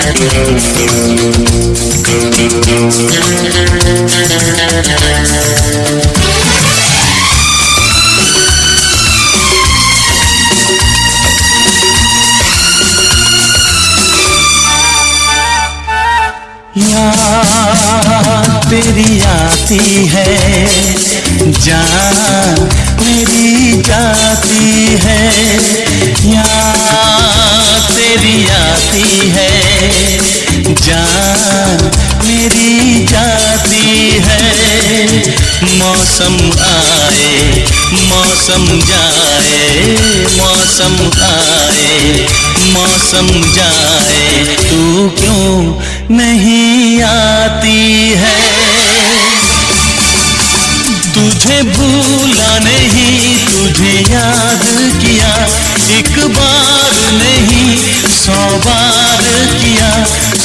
Thank you. याद तेरी आती है जान मेरी जाती है यहाँ तेरी आती है। जान मेरी जाती है। मौसम आए, मौसम जाए, मौसम आए, मौसम जाए। तू क्यों नहीं आती है? तुझे भूला नहीं तुझे याद किया। एक बार नहीं, सौ बार किया,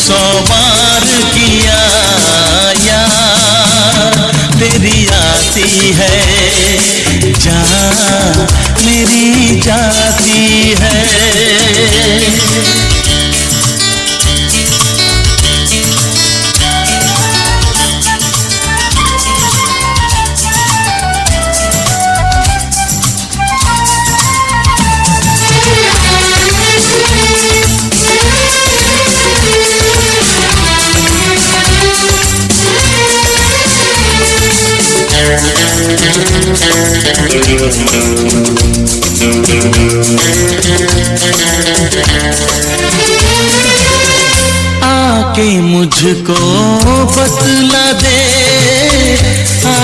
सौ बार किया यार। तेरी आती है जहाँ मेरी जाती है।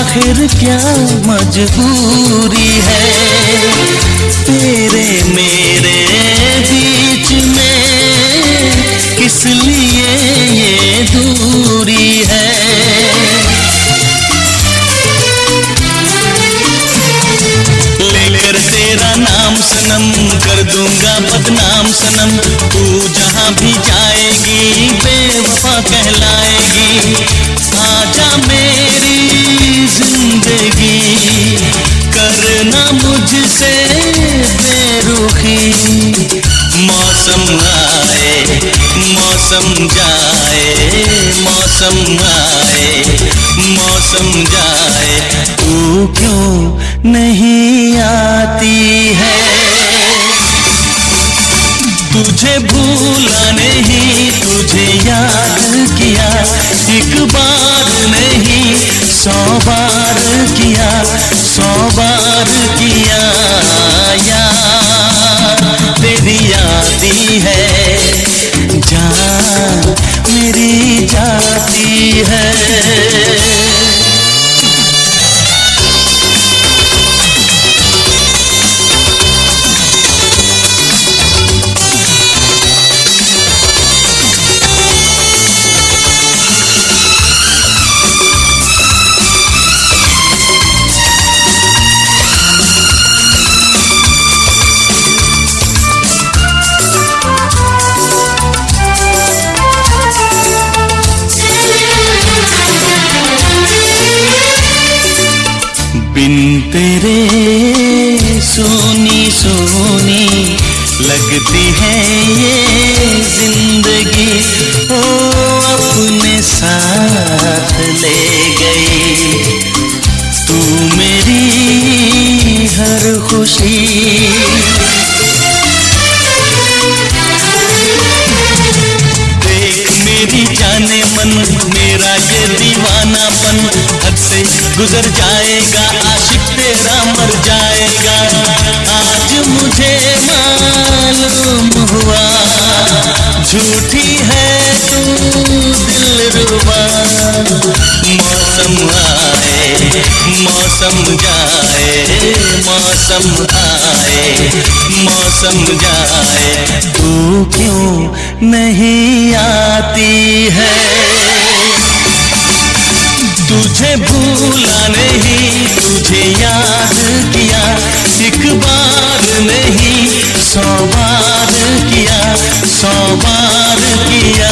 आखिर क्या मजबूरी है? तेरे मेरे याद किया एक बार नहीं सौ बार किया सौ बार खुशी। देख मेरी जाने मन, मेरा ये दीवानापन। हद से गुजर जाएगा, आशिक तेरा मर जाएगा। आज मुझे मालूम हुआ, झूठी है तू दिल रुबा मौसम आए, मौसम मौसम आए मौसम जाए। तू क्यों नहीं आती है? तुझे भूला नहीं, तुझे याद किया, एक बार नहीं, सौ बार किया, सौ बार किया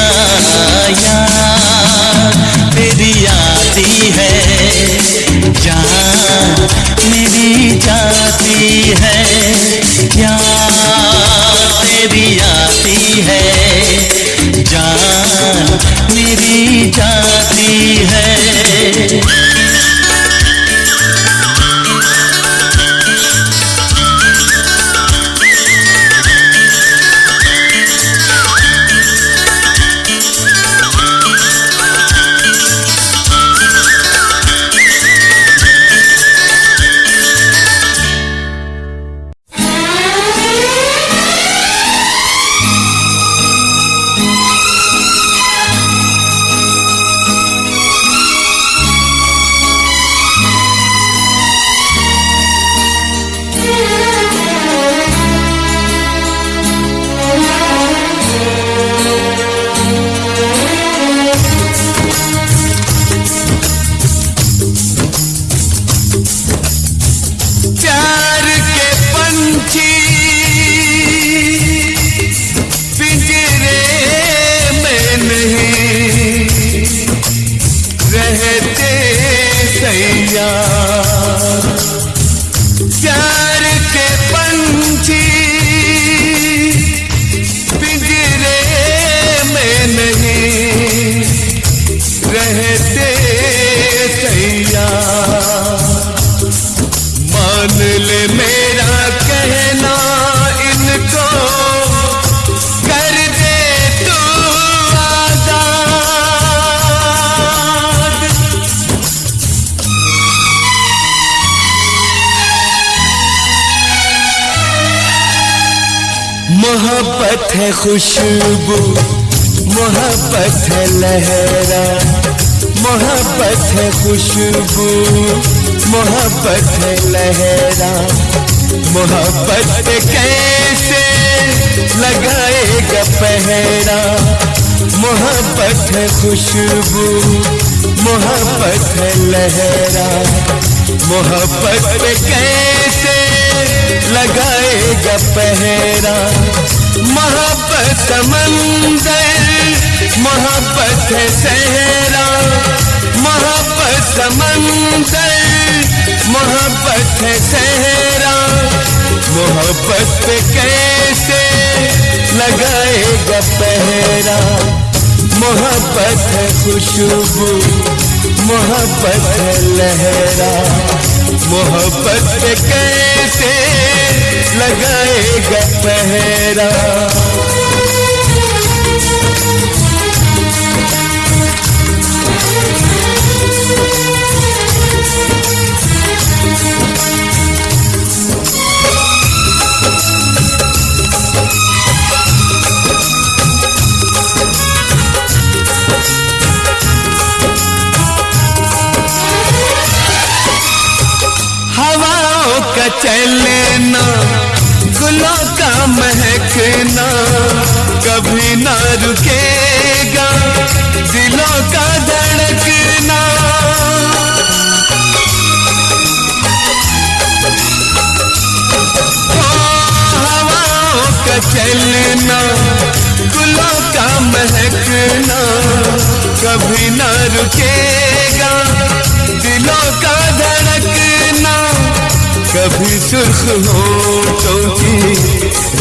मान ले मेरा कहना इनको कर दे तू आज़ाद। मोहब्बत है खुशबू, मोहब्बत है लहरा, मोहब्बत है खुशबू। मोहब्बत लहरा। मोहब्बत कैसे लगाएगा पहरा? मोहब्बत खुशबू, मोहब्बत लहरा। मोहब्बत कैसे लगाएगा पहरा? मोहब्बत समंदर मोहब्बत सहरा। मोहब्बत समंदर मोहब्बत है सहरा। मोहब्बत पे कैसे लगाएगा पहरा? मोहब्बत है खुशबू, मोहब्बत है लहरा। मोहब्बत पे कैसे लगाएगा पहरा? चलना गुलों का महकना, कभी ना रुकेगा दिलों का धड़कना। चलना गुलों का महकना, कभी ना रुकेगा दिलों का कभी सुर्ख होठों की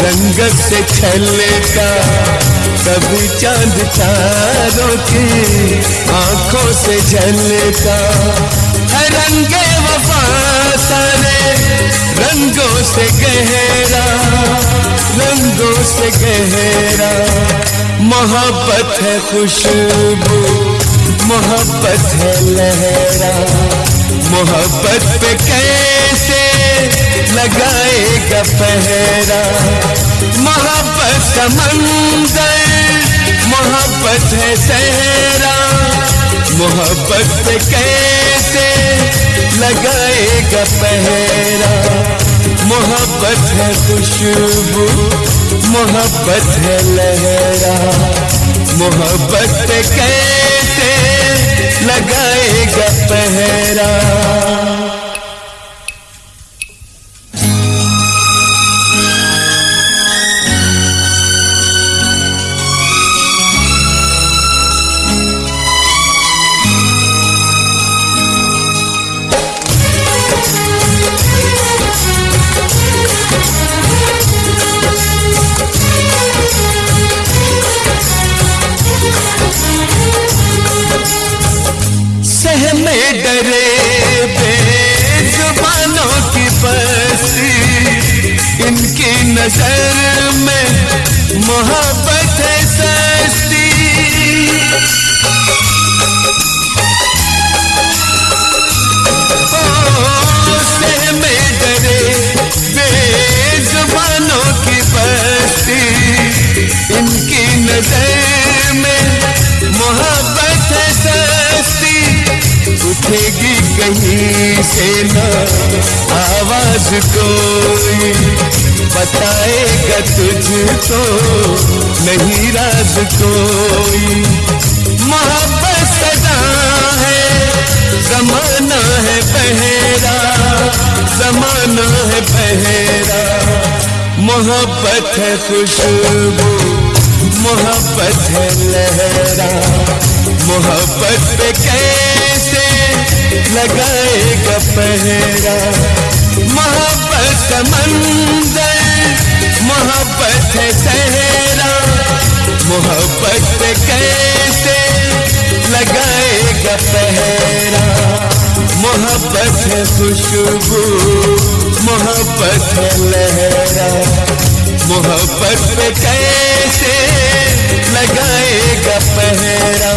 रंगत से छलका कभी चाँद तारों की आँखों से झलका है रंगे वफा सारे रंगों से गहरा, रंगों से गहरा। मोहब्बत है खुशबू, मोहब्बत है लहरा। मोहब्बत पे कैसे लगाएगा पहरा। मोहब्बत समंदर मोहब्बत है सहरा मोहब्बत पे कैसे लगाएगा पहरा? मोहब्बत है खुशबू, मोहब्बत है लहरा। मोहब्बत कैसे लगाएगा पहरा? सहमे डरे बेजुबानों की बस्ती इनकी नज़र में मोहब्बत है सस्ती। सहमे डरे बेजुबानों की बस्ती इनकी नज़र कहीं से ना आवाज़ कोई बताएगा तुझको, नहीं राज कोई। मोहब्बत सदा है, जमाना है बहरा, जमाना है बहरा। मोहब्बत है खुशबू, मोहब्बत है लहरा। मोहब्बत कैसे लगाएगा पहरा। मोहब्बत समंदर मोहब्बत है सहरा। मोहब्बत कैसे लगाएगा पहरा? मोहब्बत है खुशबू, मोहब्बत है लहरा। मोहब्बत कैसे लगाएगा पहरा?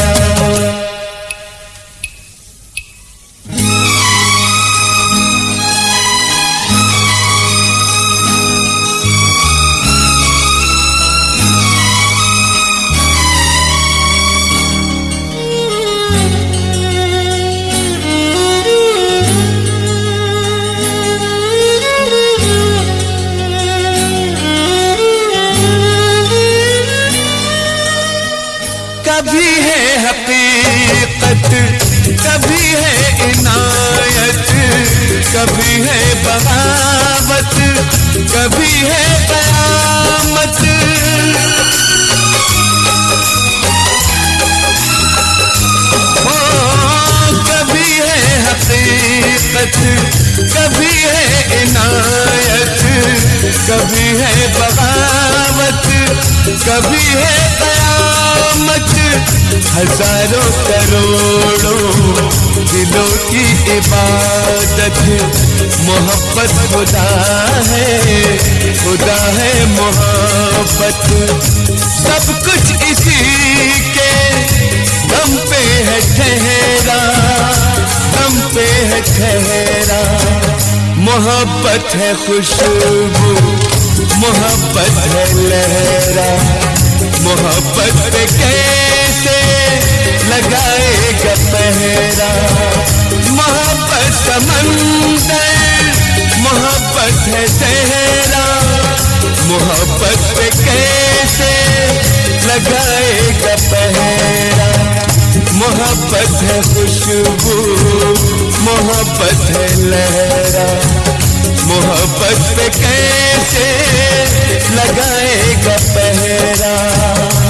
बगावत कभी है कयामत ओ, कभी है हकीकत कभी है इनायत कभी है बगावत कभी है कयामत हज़ारों करोड़ों दिलों की इबादत मोहब्बत खुदा है खुदा है मोहब्बत। सब कुछ इसी के दम पे है ठहरा, दम पे है ठहरा। मोहब्बत है खुशबू, मोहब्बत है लहरा। मोहब्बत पे कैसे लगाएगा पहरा। मोहब्बत समंदर मोहब्बत है सहरा मोहब्बत पे कैसे लगाएगा पहरा? मोहब्बत है खुशबू, मोहब्बत है लहरा। मोहब्बत पे कैसे लगाएगा पहरा?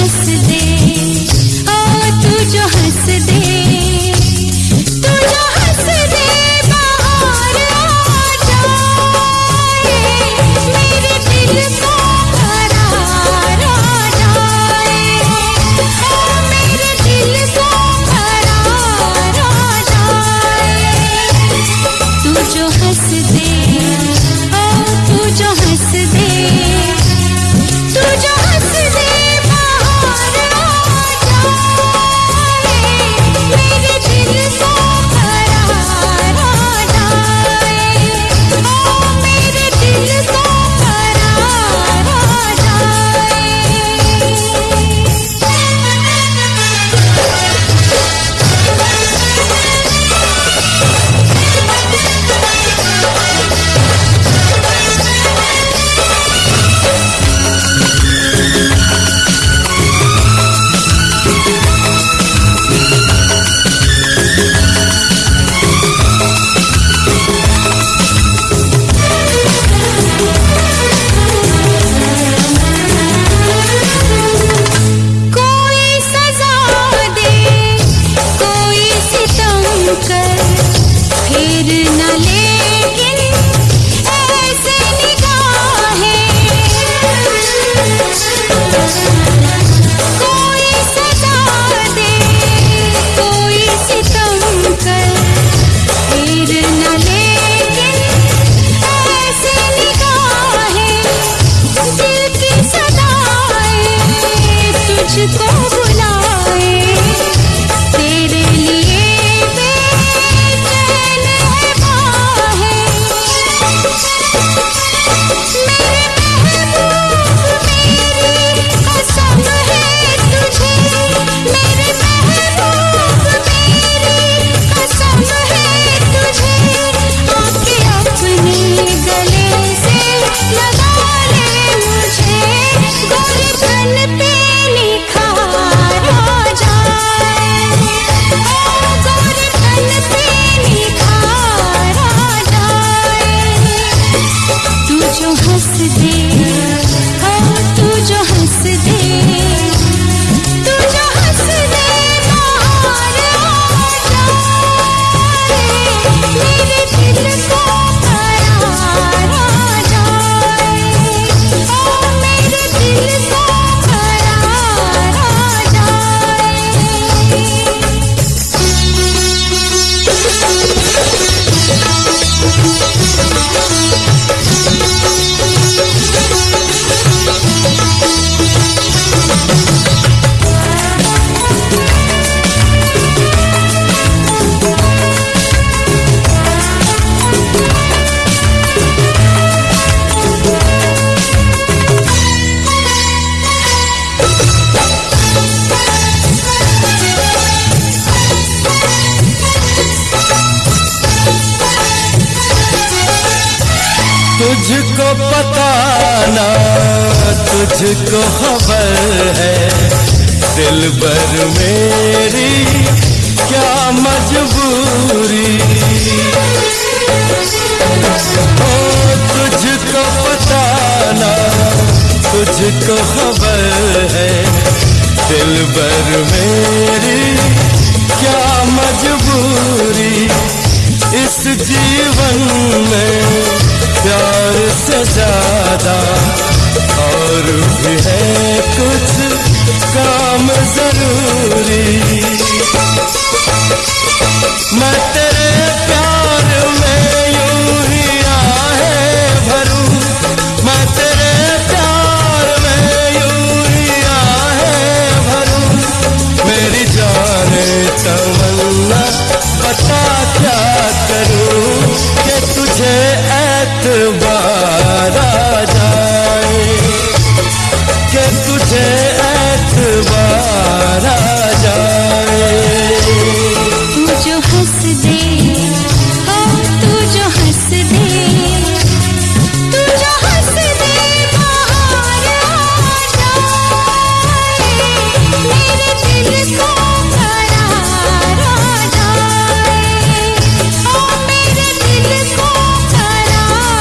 हंस दे। ओ तू जो हंस दे तुझको पता ना तुझको खबर है। दिल भर मेरी, क्या मजबूरी। ओ, तुझको पता ना तुझको खबर है। दिल भर मेरी, क्या मजबूरी। इस जीवन में प्यार से ज़्यादा और भी है कुछ काम ज़रूरी। मैं teu